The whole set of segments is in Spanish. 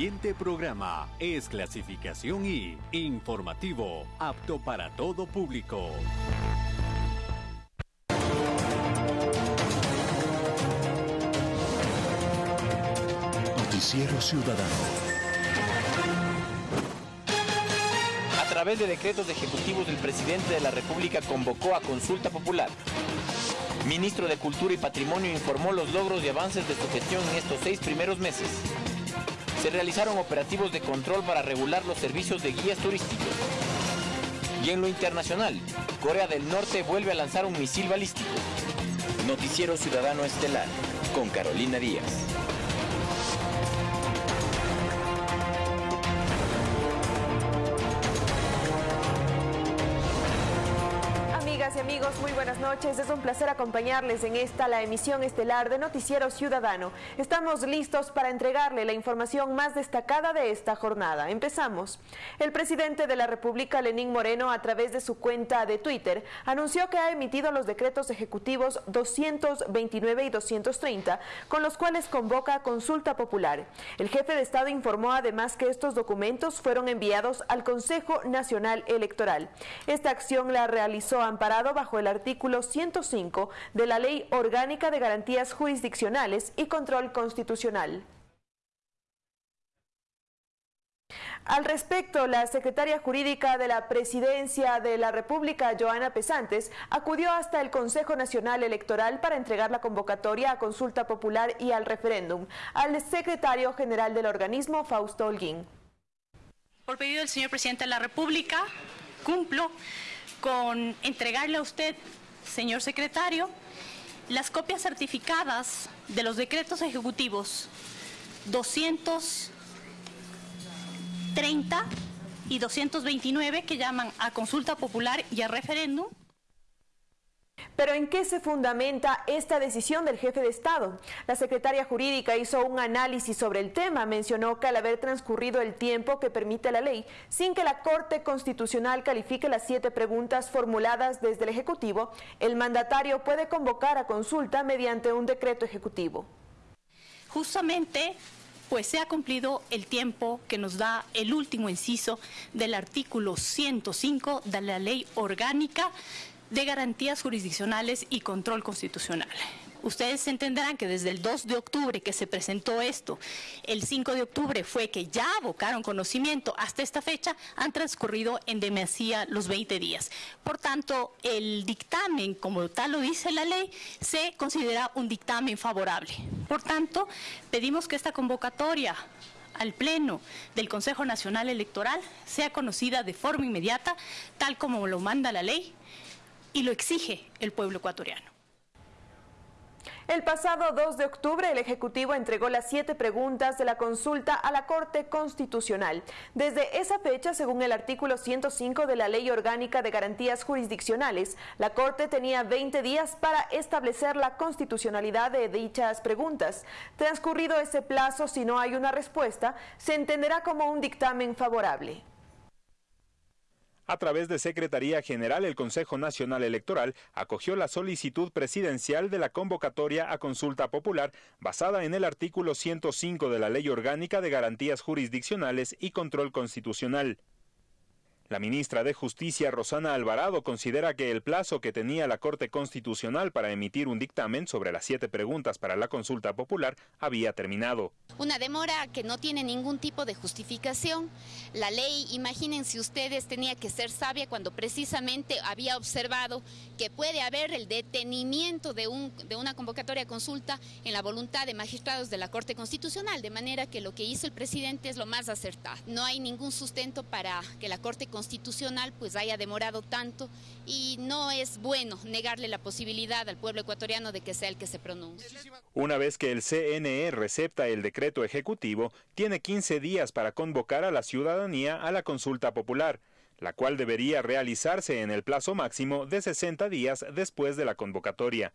siguiente programa es clasificación y informativo, apto para todo público. Noticiero Ciudadano. A través de decretos ejecutivos, el presidente de la República convocó a consulta popular. Ministro de Cultura y Patrimonio informó los logros y avances de su gestión en estos seis primeros meses. Se realizaron operativos de control para regular los servicios de guías turísticos. Y en lo internacional, Corea del Norte vuelve a lanzar un misil balístico. Noticiero Ciudadano Estelar, con Carolina Díaz. Amigos, muy buenas noches. Es un placer acompañarles en esta, la emisión estelar de Noticiero Ciudadano. Estamos listos para entregarle la información más destacada de esta jornada. Empezamos. El presidente de la República, Lenín Moreno, a través de su cuenta de Twitter, anunció que ha emitido los decretos ejecutivos 229 y 230, con los cuales convoca consulta popular. El jefe de Estado informó además que estos documentos fueron enviados al Consejo Nacional Electoral. Esta acción la realizó amparado bajo el artículo 105 de la Ley Orgánica de Garantías Jurisdiccionales y Control Constitucional. Al respecto, la secretaria jurídica de la Presidencia de la República, Joana Pesantes, acudió hasta el Consejo Nacional Electoral para entregar la convocatoria a consulta popular y al referéndum al secretario general del organismo, Fausto Holguín. Por pedido del señor presidente de la República, cumplo con entregarle a usted, señor secretario, las copias certificadas de los decretos ejecutivos 230 y 229 que llaman a consulta popular y a referéndum pero ¿en qué se fundamenta esta decisión del jefe de Estado? La secretaria jurídica hizo un análisis sobre el tema, mencionó que al haber transcurrido el tiempo que permite la ley, sin que la Corte Constitucional califique las siete preguntas formuladas desde el Ejecutivo, el mandatario puede convocar a consulta mediante un decreto ejecutivo. Justamente pues se ha cumplido el tiempo que nos da el último inciso del artículo 105 de la ley orgánica de garantías jurisdiccionales y control constitucional. Ustedes entenderán que desde el 2 de octubre que se presentó esto, el 5 de octubre fue que ya abocaron conocimiento, hasta esta fecha han transcurrido en demasía los 20 días. Por tanto, el dictamen, como tal lo dice la ley, se considera un dictamen favorable. Por tanto, pedimos que esta convocatoria al Pleno del Consejo Nacional Electoral sea conocida de forma inmediata, tal como lo manda la ley, y lo exige el pueblo ecuatoriano. El pasado 2 de octubre, el Ejecutivo entregó las siete preguntas de la consulta a la Corte Constitucional. Desde esa fecha, según el artículo 105 de la Ley Orgánica de Garantías Jurisdiccionales, la Corte tenía 20 días para establecer la constitucionalidad de dichas preguntas. Transcurrido ese plazo, si no hay una respuesta, se entenderá como un dictamen favorable. A través de Secretaría General, el Consejo Nacional Electoral acogió la solicitud presidencial de la convocatoria a consulta popular basada en el artículo 105 de la Ley Orgánica de Garantías Jurisdiccionales y Control Constitucional. La ministra de Justicia, Rosana Alvarado, considera que el plazo que tenía la Corte Constitucional para emitir un dictamen sobre las siete preguntas para la consulta popular había terminado. Una demora que no tiene ningún tipo de justificación. La ley, imagínense ustedes, tenía que ser sabia cuando precisamente había observado que puede haber el detenimiento de, un, de una convocatoria consulta en la voluntad de magistrados de la Corte Constitucional, de manera que lo que hizo el presidente es lo más acertado. No hay ningún sustento para que la Corte Constitucional pues haya demorado tanto y no es bueno negarle la posibilidad al pueblo ecuatoriano de que sea el que se pronuncie. Una vez que el CNE recepta el decreto ejecutivo, tiene 15 días para convocar a la ciudadanía a la consulta popular, la cual debería realizarse en el plazo máximo de 60 días después de la convocatoria.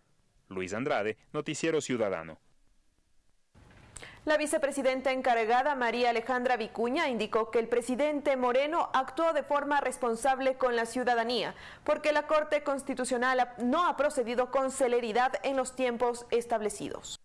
Luis Andrade, Noticiero Ciudadano. La vicepresidenta encargada, María Alejandra Vicuña, indicó que el presidente Moreno actuó de forma responsable con la ciudadanía, porque la Corte Constitucional no ha procedido con celeridad en los tiempos establecidos.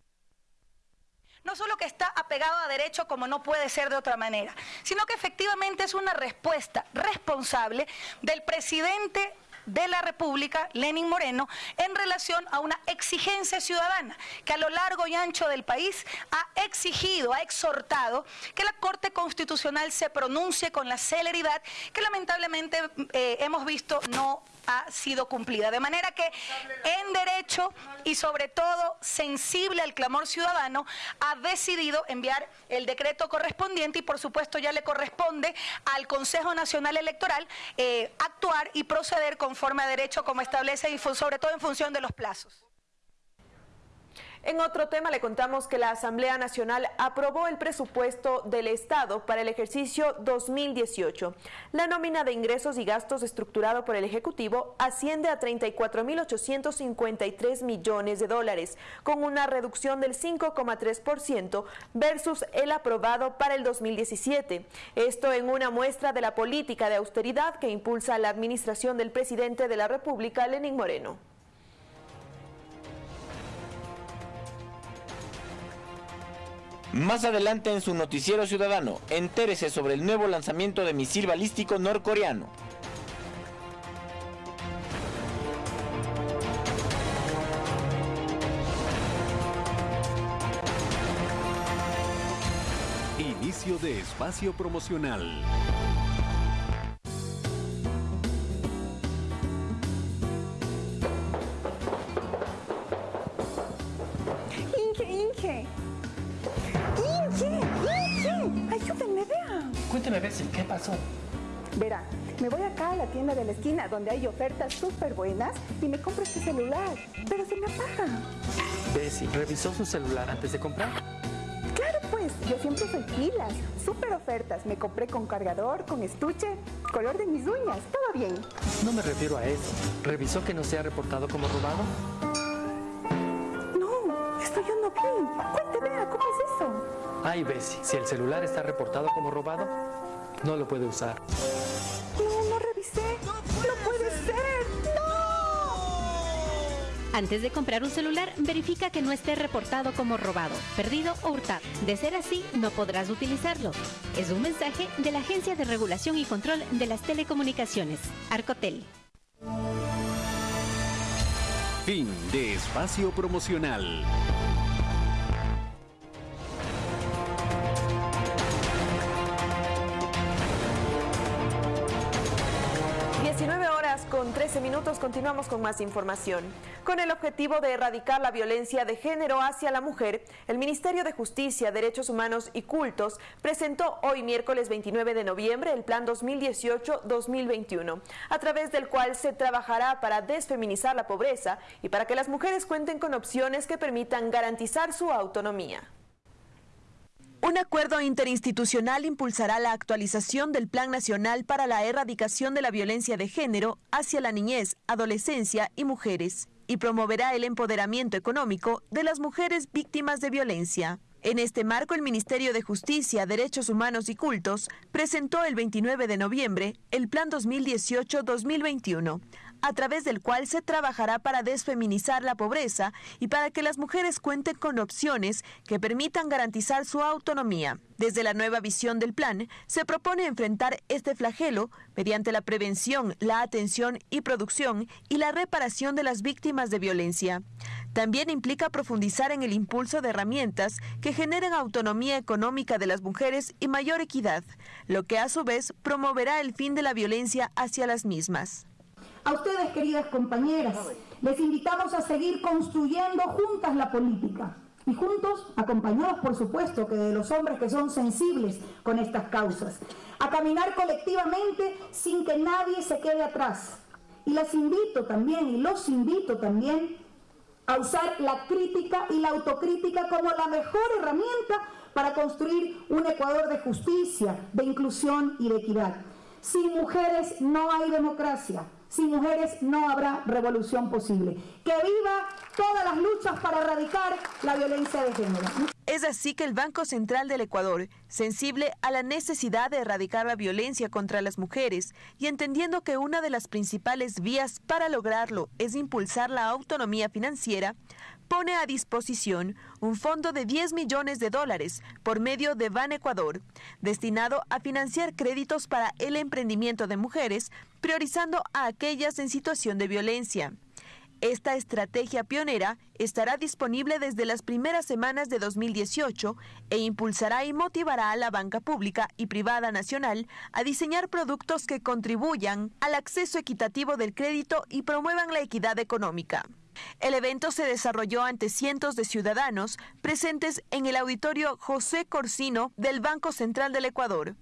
no solo que está apegado a derecho como no puede ser de otra manera, sino que efectivamente es una respuesta responsable del presidente de la República, Lenin Moreno, en relación a una exigencia ciudadana que a lo largo y ancho del país ha exigido, ha exhortado que la Corte Constitucional se pronuncie con la celeridad que lamentablemente eh, hemos visto no ha sido cumplida. De manera que en derecho y sobre todo sensible al clamor ciudadano, ha decidido enviar el decreto correspondiente y por supuesto ya le corresponde al Consejo Nacional Electoral eh, actuar y proceder conforme a derecho como establece y sobre todo en función de los plazos. En otro tema le contamos que la Asamblea Nacional aprobó el presupuesto del Estado para el ejercicio 2018. La nómina de ingresos y gastos estructurado por el Ejecutivo asciende a 34.853 millones de dólares, con una reducción del 5,3% versus el aprobado para el 2017. Esto en una muestra de la política de austeridad que impulsa la administración del presidente de la República, Lenín Moreno. Más adelante en su noticiero ciudadano, entérese sobre el nuevo lanzamiento de misil balístico norcoreano. Inicio de espacio promocional. Cuénteme, Bessie, ¿qué pasó? Verá, me voy acá a la tienda de la esquina donde hay ofertas súper buenas y me compro este celular, pero se me apaga. Bessie, ¿revisó su celular antes de comprar? Claro pues, yo siempre soy pilas, súper ofertas. Me compré con cargador, con estuche, color de mis uñas, todo bien. No me refiero a eso. ¿Revisó que no se ha reportado como robado? No, esto yo no. Cuente, vea, ¿cómo es eso? Ay, Bessie, si el celular está reportado como robado, no lo puede usar. No, no revisé. No puede ser. ¡No! Antes de comprar un celular, verifica que no esté reportado como robado, perdido o hurtado. De ser así, no podrás utilizarlo. Es un mensaje de la Agencia de Regulación y Control de las Telecomunicaciones, Arcotel. Fin de espacio promocional. Con 13 minutos continuamos con más información. Con el objetivo de erradicar la violencia de género hacia la mujer, el Ministerio de Justicia, Derechos Humanos y Cultos presentó hoy miércoles 29 de noviembre el Plan 2018-2021, a través del cual se trabajará para desfeminizar la pobreza y para que las mujeres cuenten con opciones que permitan garantizar su autonomía. Un acuerdo interinstitucional impulsará la actualización del Plan Nacional para la Erradicación de la Violencia de Género hacia la niñez, adolescencia y mujeres y promoverá el empoderamiento económico de las mujeres víctimas de violencia. En este marco, el Ministerio de Justicia, Derechos Humanos y Cultos presentó el 29 de noviembre el Plan 2018-2021, a través del cual se trabajará para desfeminizar la pobreza y para que las mujeres cuenten con opciones que permitan garantizar su autonomía. Desde la nueva visión del plan, se propone enfrentar este flagelo mediante la prevención, la atención y producción y la reparación de las víctimas de violencia. También implica profundizar en el impulso de herramientas que generen autonomía económica de las mujeres y mayor equidad, lo que a su vez promoverá el fin de la violencia hacia las mismas. A ustedes, queridas compañeras, les invitamos a seguir construyendo juntas la política y juntos, acompañados por supuesto que de los hombres que son sensibles con estas causas, a caminar colectivamente sin que nadie se quede atrás. Y las invito también, y los invito también, a usar la crítica y la autocrítica como la mejor herramienta para construir un Ecuador de justicia, de inclusión y de equidad. Sin mujeres no hay democracia. Sin mujeres no habrá revolución posible. Que viva todas las luchas para erradicar la violencia de género. Es así que el Banco Central del Ecuador, sensible a la necesidad de erradicar la violencia contra las mujeres y entendiendo que una de las principales vías para lograrlo es impulsar la autonomía financiera, pone a disposición un fondo de 10 millones de dólares por medio de Ban Ecuador, destinado a financiar créditos para el emprendimiento de mujeres, priorizando a aquellas en situación de violencia. Esta estrategia pionera estará disponible desde las primeras semanas de 2018 e impulsará y motivará a la banca pública y privada nacional a diseñar productos que contribuyan al acceso equitativo del crédito y promuevan la equidad económica. El evento se desarrolló ante cientos de ciudadanos presentes en el auditorio José Corsino del Banco Central del Ecuador.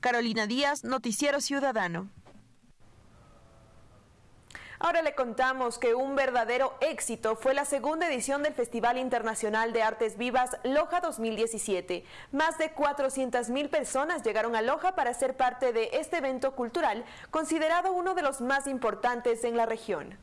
Carolina Díaz, Noticiero Ciudadano. Ahora le contamos que un verdadero éxito fue la segunda edición del Festival Internacional de Artes Vivas Loja 2017. Más de 400 mil personas llegaron a Loja para ser parte de este evento cultural, considerado uno de los más importantes en la región.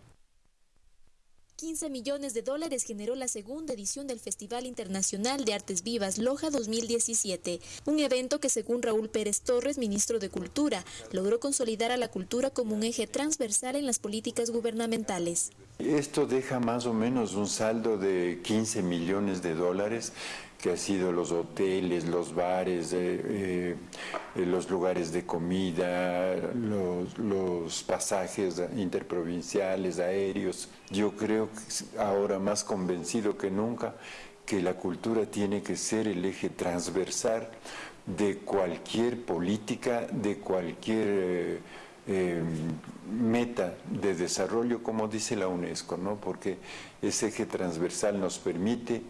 15 millones de dólares generó la segunda edición del Festival Internacional de Artes Vivas Loja 2017, un evento que según Raúl Pérez Torres, ministro de Cultura, logró consolidar a la cultura como un eje transversal en las políticas gubernamentales. Esto deja más o menos un saldo de 15 millones de dólares que ha sido los hoteles, los bares, eh, eh, los lugares de comida, los, los, pasajes interprovinciales, aéreos. Yo creo que ahora más convencido que nunca que la cultura tiene que ser el eje transversal de cualquier política, de cualquier... Eh, meta de desarrollo, como dice la UNESCO, ¿no? porque ese eje transversal nos permite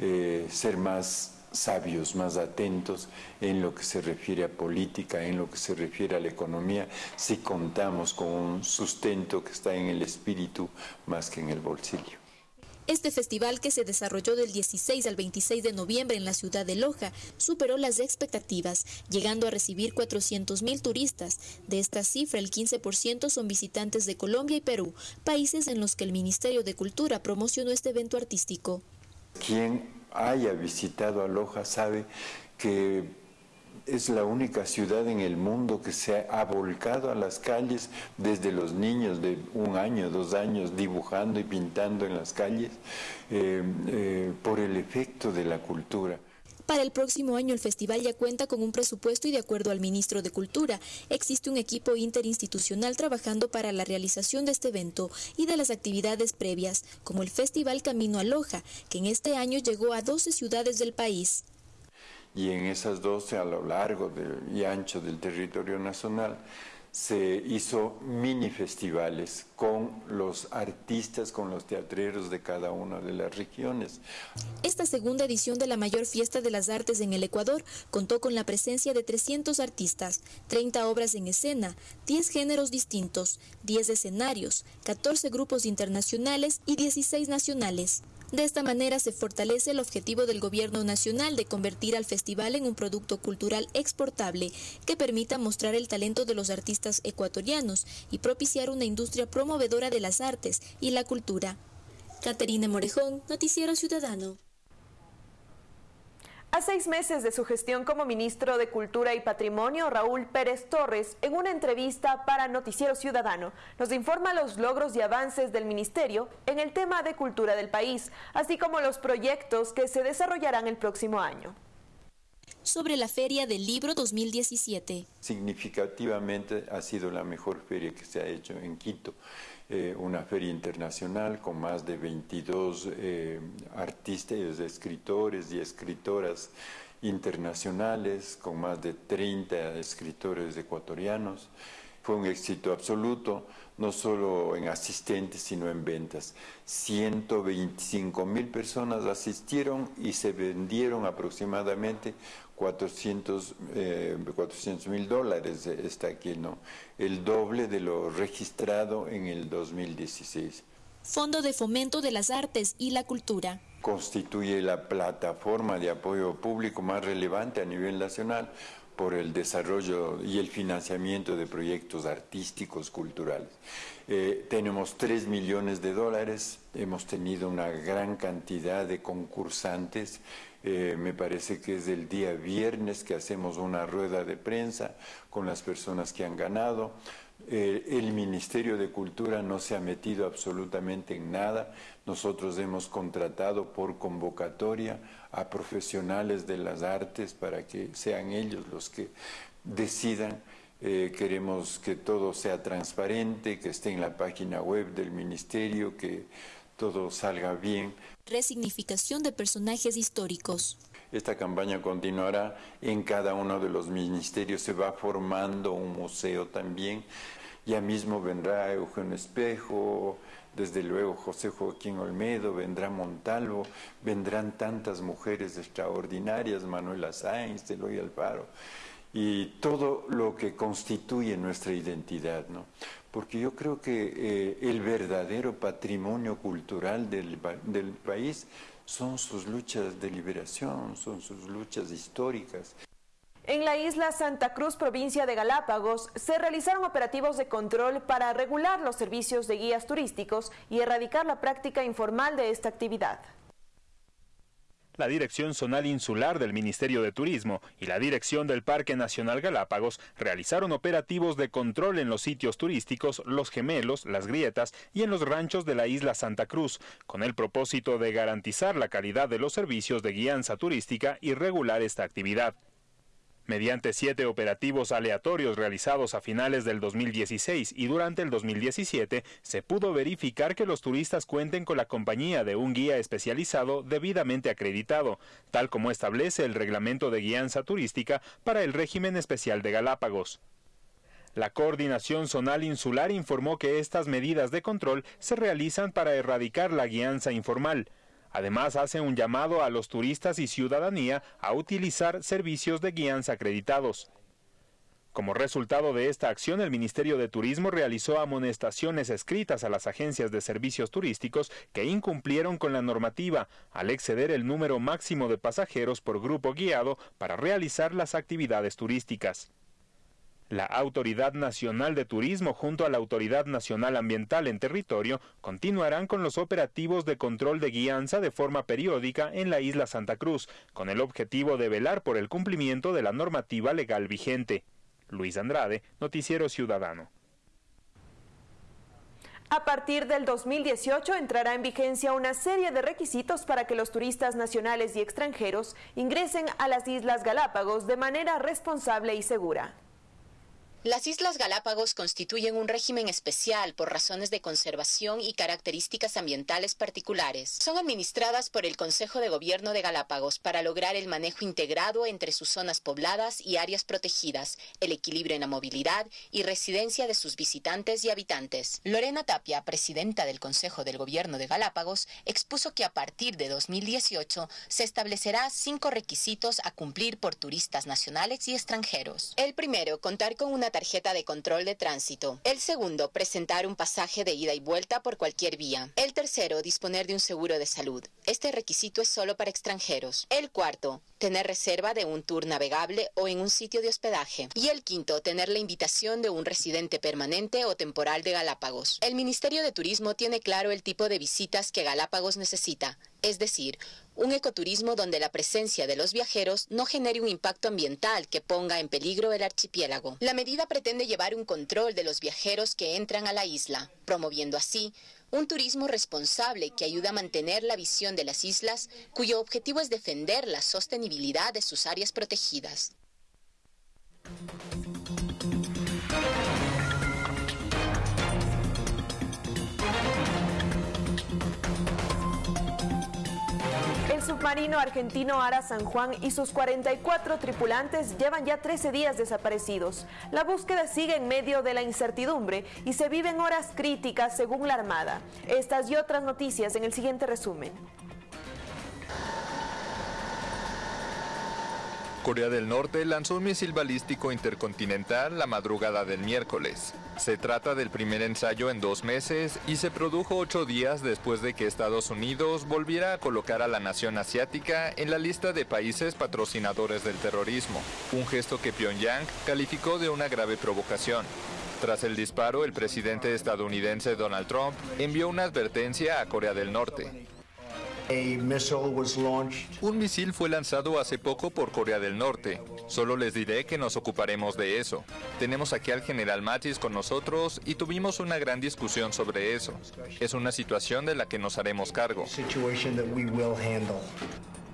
eh, ser más sabios, más atentos en lo que se refiere a política, en lo que se refiere a la economía, si contamos con un sustento que está en el espíritu más que en el bolsillo. Este festival que se desarrolló del 16 al 26 de noviembre en la ciudad de Loja superó las expectativas, llegando a recibir 400 mil turistas. De esta cifra, el 15% son visitantes de Colombia y Perú, países en los que el Ministerio de Cultura promocionó este evento artístico. Quien haya visitado a Loja sabe que es la única ciudad en el mundo que se ha volcado a las calles desde los niños de un año, dos años, dibujando y pintando en las calles eh, eh, por el efecto de la cultura. Para el próximo año el festival ya cuenta con un presupuesto y de acuerdo al ministro de Cultura, existe un equipo interinstitucional trabajando para la realización de este evento y de las actividades previas, como el Festival Camino a Loja, que en este año llegó a 12 ciudades del país. Y en esas 12 a lo largo y ancho del territorio nacional se hizo mini festivales con los artistas, con los teatreros de cada una de las regiones. Esta segunda edición de la mayor fiesta de las artes en el Ecuador contó con la presencia de 300 artistas, 30 obras en escena, 10 géneros distintos, 10 escenarios, 14 grupos internacionales y 16 nacionales. De esta manera se fortalece el objetivo del Gobierno Nacional de convertir al festival en un producto cultural exportable que permita mostrar el talento de los artistas ecuatorianos y propiciar una industria promovedora de las artes y la cultura. Caterina Morejón, Noticiero Ciudadano. A seis meses de su gestión como ministro de Cultura y Patrimonio, Raúl Pérez Torres, en una entrevista para Noticiero Ciudadano, nos informa los logros y avances del ministerio en el tema de cultura del país, así como los proyectos que se desarrollarán el próximo año sobre la Feria del Libro 2017. Significativamente ha sido la mejor feria que se ha hecho en Quito. Eh, una feria internacional con más de 22 eh, artistas, escritores y escritoras internacionales, con más de 30 escritores ecuatorianos. Fue un éxito absoluto, no solo en asistentes, sino en ventas. 125 mil personas asistieron y se vendieron aproximadamente 400 eh, mil dólares está aquí, ¿no? El doble de lo registrado en el 2016. Fondo de Fomento de las Artes y la Cultura. Constituye la plataforma de apoyo público más relevante a nivel nacional por el desarrollo y el financiamiento de proyectos artísticos, culturales. Eh, tenemos 3 millones de dólares, hemos tenido una gran cantidad de concursantes, eh, me parece que es el día viernes que hacemos una rueda de prensa con las personas que han ganado. Eh, el Ministerio de Cultura no se ha metido absolutamente en nada. Nosotros hemos contratado por convocatoria a profesionales de las artes para que sean ellos los que decidan. Eh, queremos que todo sea transparente, que esté en la página web del Ministerio, que todo salga bien. Resignificación de personajes históricos. Esta campaña continuará en cada uno de los ministerios, se va formando un museo también. Ya mismo vendrá Eugenio Espejo, desde luego José Joaquín Olmedo, vendrá Montalvo, vendrán tantas mujeres extraordinarias, Manuela Sáenz, Eloy Alfaro, y todo lo que constituye nuestra identidad, ¿no? Porque yo creo que eh, el verdadero patrimonio cultural del, del país son sus luchas de liberación, son sus luchas históricas. En la isla Santa Cruz, provincia de Galápagos, se realizaron operativos de control para regular los servicios de guías turísticos y erradicar la práctica informal de esta actividad. La Dirección Zonal Insular del Ministerio de Turismo y la Dirección del Parque Nacional Galápagos realizaron operativos de control en los sitios turísticos Los Gemelos, Las Grietas y en los ranchos de la isla Santa Cruz, con el propósito de garantizar la calidad de los servicios de guianza turística y regular esta actividad. Mediante siete operativos aleatorios realizados a finales del 2016 y durante el 2017, se pudo verificar que los turistas cuenten con la compañía de un guía especializado debidamente acreditado, tal como establece el reglamento de guianza turística para el régimen especial de Galápagos. La Coordinación Zonal Insular informó que estas medidas de control se realizan para erradicar la guianza informal, Además, hace un llamado a los turistas y ciudadanía a utilizar servicios de guianza acreditados. Como resultado de esta acción, el Ministerio de Turismo realizó amonestaciones escritas a las agencias de servicios turísticos que incumplieron con la normativa al exceder el número máximo de pasajeros por grupo guiado para realizar las actividades turísticas. La Autoridad Nacional de Turismo junto a la Autoridad Nacional Ambiental en territorio continuarán con los operativos de control de guianza de forma periódica en la isla Santa Cruz, con el objetivo de velar por el cumplimiento de la normativa legal vigente. Luis Andrade, Noticiero Ciudadano. A partir del 2018 entrará en vigencia una serie de requisitos para que los turistas nacionales y extranjeros ingresen a las Islas Galápagos de manera responsable y segura. Las Islas Galápagos constituyen un régimen especial por razones de conservación y características ambientales particulares. Son administradas por el Consejo de Gobierno de Galápagos para lograr el manejo integrado entre sus zonas pobladas y áreas protegidas, el equilibrio en la movilidad y residencia de sus visitantes y habitantes. Lorena Tapia, presidenta del Consejo del Gobierno de Galápagos, expuso que a partir de 2018 se establecerá cinco requisitos a cumplir por turistas nacionales y extranjeros. El primero, contar con una tarjeta de control de tránsito. El segundo, presentar un pasaje de ida y vuelta por cualquier vía. El tercero, disponer de un seguro de salud. Este requisito es solo para extranjeros. El cuarto, tener reserva de un tour navegable o en un sitio de hospedaje. Y el quinto, tener la invitación de un residente permanente o temporal de Galápagos. El Ministerio de Turismo tiene claro el tipo de visitas que Galápagos necesita, es decir, un ecoturismo donde la presencia de los viajeros no genere un impacto ambiental que ponga en peligro el archipiélago. La medida pretende llevar un control de los viajeros que entran a la isla, promoviendo así un turismo responsable que ayuda a mantener la visión de las islas, cuyo objetivo es defender la sostenibilidad de sus áreas protegidas. Submarino argentino Ara San Juan y sus 44 tripulantes llevan ya 13 días desaparecidos. La búsqueda sigue en medio de la incertidumbre y se viven horas críticas según la Armada. Estas y otras noticias en el siguiente resumen. Corea del Norte lanzó un misil balístico intercontinental la madrugada del miércoles. Se trata del primer ensayo en dos meses y se produjo ocho días después de que Estados Unidos volviera a colocar a la nación asiática en la lista de países patrocinadores del terrorismo, un gesto que Pyongyang calificó de una grave provocación. Tras el disparo, el presidente estadounidense Donald Trump envió una advertencia a Corea del Norte. Un misil fue lanzado hace poco por Corea del Norte. Solo les diré que nos ocuparemos de eso. Tenemos aquí al general Mattis con nosotros y tuvimos una gran discusión sobre eso. Es una situación de la que nos haremos cargo.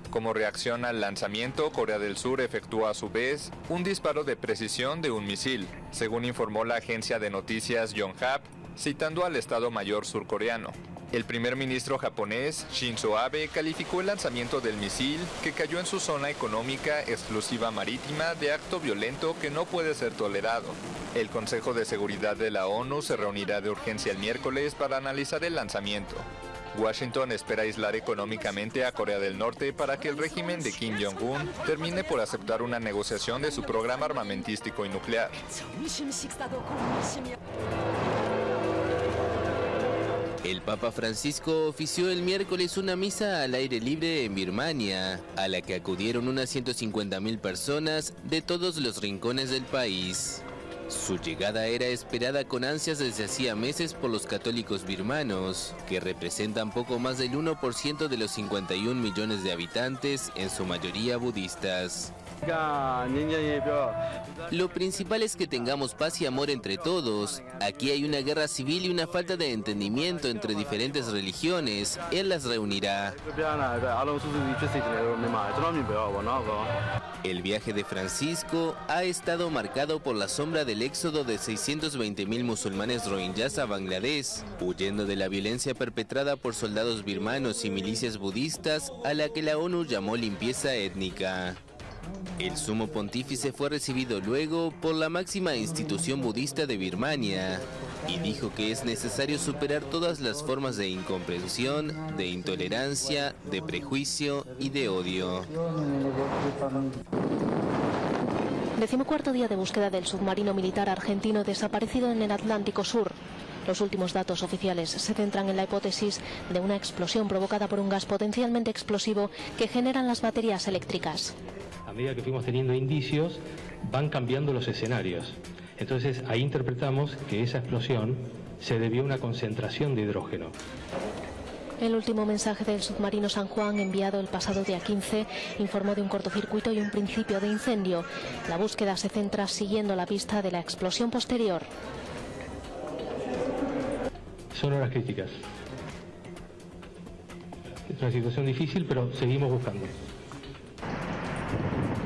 Como reacción al lanzamiento, Corea del Sur efectuó a su vez un disparo de precisión de un misil, según informó la agencia de noticias Yonhap, citando al Estado Mayor surcoreano. El primer ministro japonés, Shinzo Abe, calificó el lanzamiento del misil, que cayó en su zona económica exclusiva marítima, de acto violento que no puede ser tolerado. El Consejo de Seguridad de la ONU se reunirá de urgencia el miércoles para analizar el lanzamiento. Washington espera aislar económicamente a Corea del Norte para que el régimen de Kim Jong-un termine por aceptar una negociación de su programa armamentístico y nuclear. El Papa Francisco ofició el miércoles una misa al aire libre en Birmania, a la que acudieron unas 150.000 personas de todos los rincones del país. Su llegada era esperada con ansias desde hacía meses por los católicos birmanos, que representan poco más del 1% de los 51 millones de habitantes, en su mayoría budistas. Lo principal es que tengamos paz y amor entre todos. Aquí hay una guerra civil y una falta de entendimiento entre diferentes religiones. Él las reunirá. El viaje de Francisco ha estado marcado por la sombra del éxodo de 620.000 musulmanes rohingyas a Bangladesh, huyendo de la violencia perpetrada por soldados birmanos y milicias budistas a la que la ONU llamó limpieza étnica. El sumo pontífice fue recibido luego por la máxima institución budista de Birmania y dijo que es necesario superar todas las formas de incomprensión, de intolerancia, de prejuicio y de odio. Decimocuarto día de búsqueda del submarino militar argentino desaparecido en el Atlántico Sur. Los últimos datos oficiales se centran en la hipótesis de una explosión provocada por un gas potencialmente explosivo que generan las baterías eléctricas a medida que fuimos teniendo indicios, van cambiando los escenarios. Entonces ahí interpretamos que esa explosión se debió a una concentración de hidrógeno. El último mensaje del submarino San Juan, enviado el pasado día 15, informó de un cortocircuito y un principio de incendio. La búsqueda se centra siguiendo la pista de la explosión posterior. Son horas críticas. Es una situación difícil, pero seguimos buscando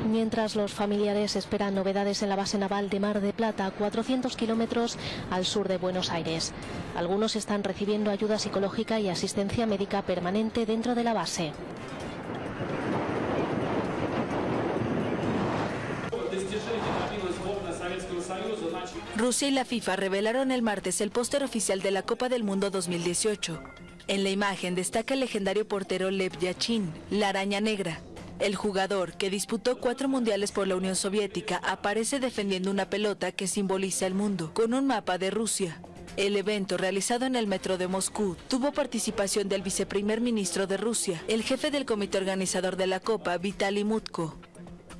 mientras los familiares esperan novedades en la base naval de Mar de Plata, 400 kilómetros al sur de Buenos Aires. Algunos están recibiendo ayuda psicológica y asistencia médica permanente dentro de la base. Rusia y la FIFA revelaron el martes el póster oficial de la Copa del Mundo 2018. En la imagen destaca el legendario portero Lev Yachin, la araña negra, el jugador, que disputó cuatro mundiales por la Unión Soviética, aparece defendiendo una pelota que simboliza el mundo, con un mapa de Rusia. El evento, realizado en el metro de Moscú, tuvo participación del viceprimer ministro de Rusia, el jefe del comité organizador de la Copa, Vitaly Mutko.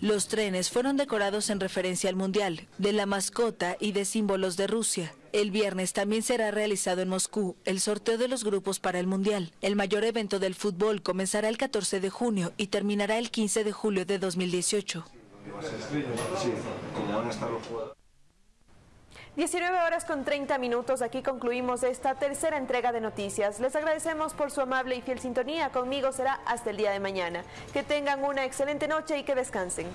Los trenes fueron decorados en referencia al Mundial, de la mascota y de símbolos de Rusia. El viernes también será realizado en Moscú el sorteo de los grupos para el Mundial. El mayor evento del fútbol comenzará el 14 de junio y terminará el 15 de julio de 2018. 19 horas con 30 minutos, aquí concluimos esta tercera entrega de noticias. Les agradecemos por su amable y fiel sintonía. Conmigo será hasta el día de mañana. Que tengan una excelente noche y que descansen.